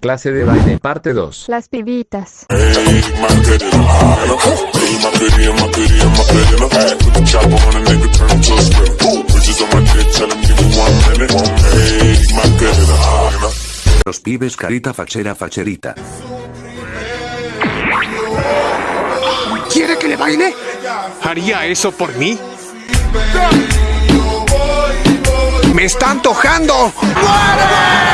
Clase de baile parte 2. Las pibitas. Los pibes carita fachera facherita. ¿Quiere que le baile? ¿Haría eso por mí? ¡Me está antojando! Espera.